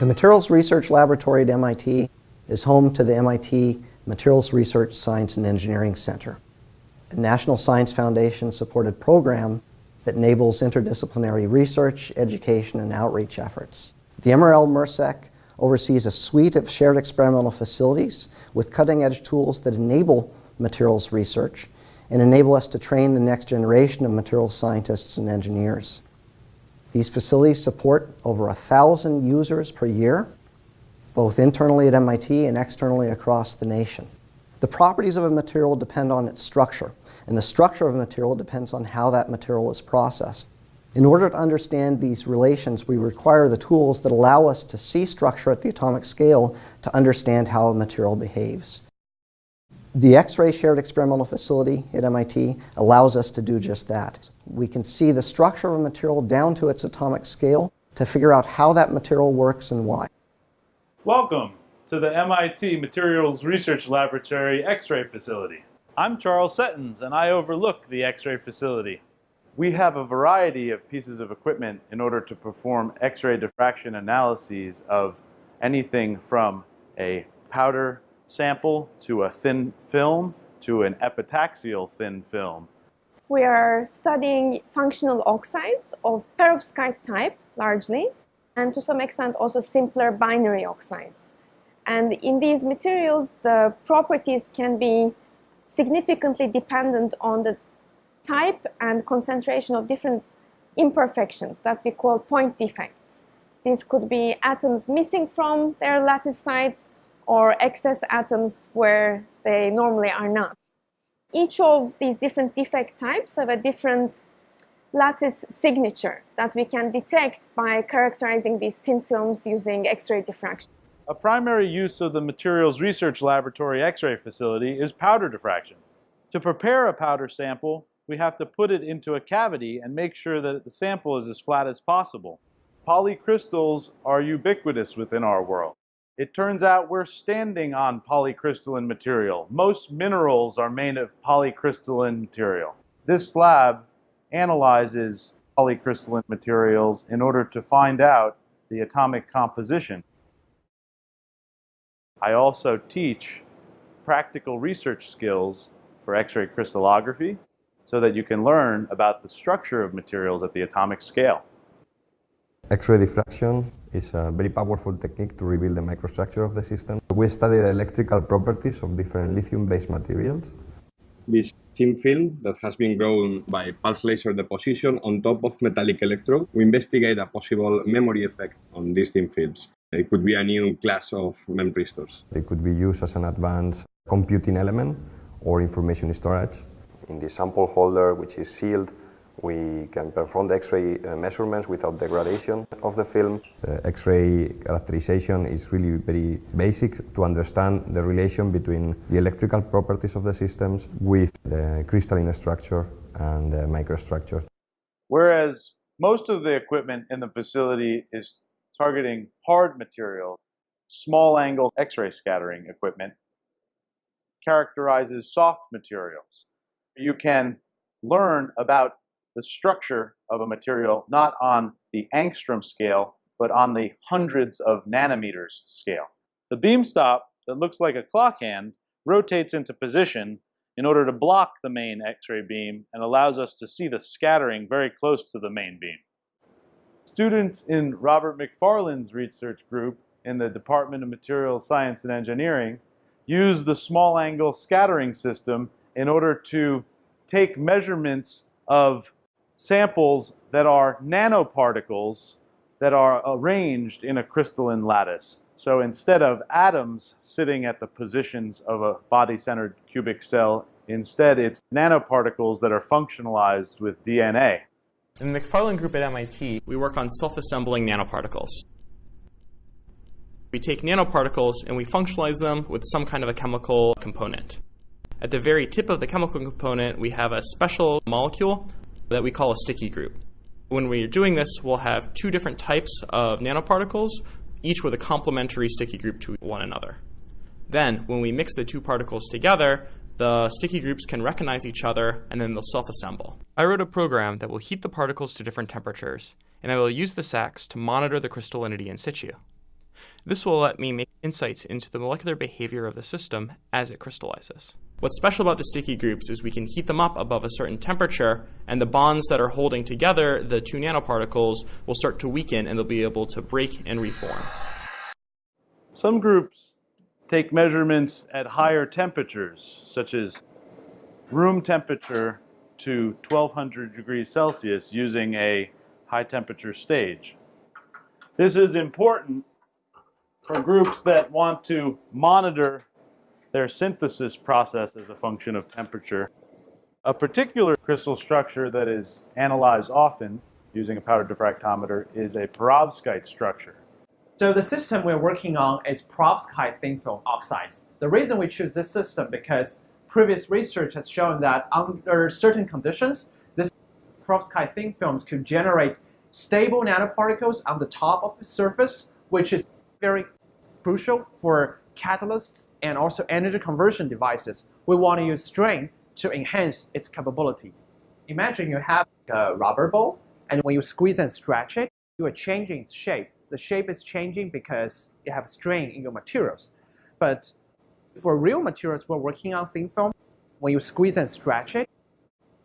The Materials Research Laboratory at MIT is home to the MIT Materials Research Science and Engineering Center, a National Science Foundation supported program that enables interdisciplinary research, education, and outreach efforts. The MRL MRSEC oversees a suite of shared experimental facilities with cutting-edge tools that enable materials research and enable us to train the next generation of materials scientists and engineers. These facilities support over a thousand users per year, both internally at MIT and externally across the nation. The properties of a material depend on its structure, and the structure of a material depends on how that material is processed. In order to understand these relations, we require the tools that allow us to see structure at the atomic scale to understand how a material behaves. The X-ray Shared Experimental Facility at MIT allows us to do just that. We can see the structure of a material down to its atomic scale to figure out how that material works and why. Welcome to the MIT Materials Research Laboratory X-ray Facility. I'm Charles Settens and I overlook the X-ray facility. We have a variety of pieces of equipment in order to perform X-ray diffraction analyses of anything from a powder sample to a thin film to an epitaxial thin film. We are studying functional oxides of perovskite type largely and to some extent also simpler binary oxides. And in these materials the properties can be significantly dependent on the type and concentration of different imperfections that we call point defects. These could be atoms missing from their lattice sites or excess atoms where they normally are not. Each of these different defect types have a different lattice signature that we can detect by characterizing these thin films using X-ray diffraction. A primary use of the Materials Research Laboratory X-ray facility is powder diffraction. To prepare a powder sample, we have to put it into a cavity and make sure that the sample is as flat as possible. Polycrystals are ubiquitous within our world. It turns out we're standing on polycrystalline material. Most minerals are made of polycrystalline material. This lab analyzes polycrystalline materials in order to find out the atomic composition. I also teach practical research skills for X-ray crystallography so that you can learn about the structure of materials at the atomic scale. X-ray diffraction is a very powerful technique to reveal the microstructure of the system. We study the electrical properties of different lithium-based materials. This thin film that has been grown by pulse laser deposition on top of metallic electrode, we investigate a possible memory effect on these thin films. It could be a new class of memristors. It could be used as an advanced computing element or information storage. In the sample holder, which is sealed, we can perform the X-ray uh, measurements without degradation of the film. The X-ray characterization is really very basic to understand the relation between the electrical properties of the systems with the crystalline structure and the microstructure. Whereas most of the equipment in the facility is targeting hard material, small angle X-ray scattering equipment characterizes soft materials. You can learn about the structure of a material not on the angstrom scale, but on the hundreds of nanometers scale. The beam stop that looks like a clock hand rotates into position in order to block the main X-ray beam and allows us to see the scattering very close to the main beam. Students in Robert Macfarlane's research group in the Department of Materials Science and Engineering use the small angle scattering system in order to take measurements of samples that are nanoparticles that are arranged in a crystalline lattice. So instead of atoms sitting at the positions of a body-centered cubic cell, instead it's nanoparticles that are functionalized with DNA. In the Macfarlane group at MIT, we work on self-assembling nanoparticles. We take nanoparticles and we functionalize them with some kind of a chemical component. At the very tip of the chemical component, we have a special molecule that we call a sticky group. When we're doing this, we'll have two different types of nanoparticles, each with a complementary sticky group to one another. Then, when we mix the two particles together, the sticky groups can recognize each other and then they'll self-assemble. I wrote a program that will heat the particles to different temperatures, and I will use the SAXS to monitor the crystallinity in situ. This will let me make insights into the molecular behavior of the system as it crystallizes. What's special about the sticky groups is we can heat them up above a certain temperature, and the bonds that are holding together the two nanoparticles will start to weaken and they'll be able to break and reform. Some groups take measurements at higher temperatures, such as room temperature to 1200 degrees Celsius using a high temperature stage. This is important for groups that want to monitor their synthesis process as a function of temperature. A particular crystal structure that is analyzed often using a powder diffractometer is a perovskite structure. So the system we're working on is perovskite thin film oxides. The reason we choose this system because previous research has shown that under certain conditions, this perovskite thin films could generate stable nanoparticles on the top of the surface, which is very crucial for catalysts and also energy conversion devices. We want to use strain to enhance its capability. Imagine you have a rubber ball, and when you squeeze and stretch it, you are changing its shape. The shape is changing because you have strain in your materials. But for real materials we're working on thin film, when you squeeze and stretch it,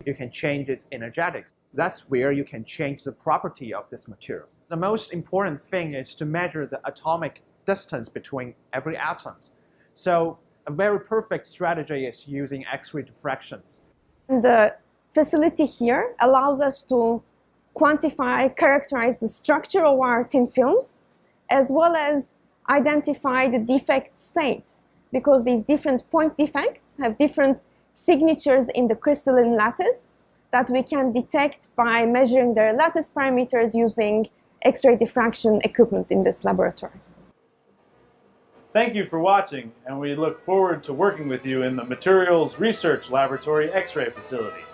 you can change its energetics. That's where you can change the property of this material. The most important thing is to measure the atomic distance between every atoms. So a very perfect strategy is using X-ray diffractions. The facility here allows us to quantify, characterize the structure of our thin films, as well as identify the defect state, because these different point defects have different signatures in the crystalline lattice that we can detect by measuring their lattice parameters using X-ray diffraction equipment in this laboratory. Thank you for watching, and we look forward to working with you in the Materials Research Laboratory X-ray facility.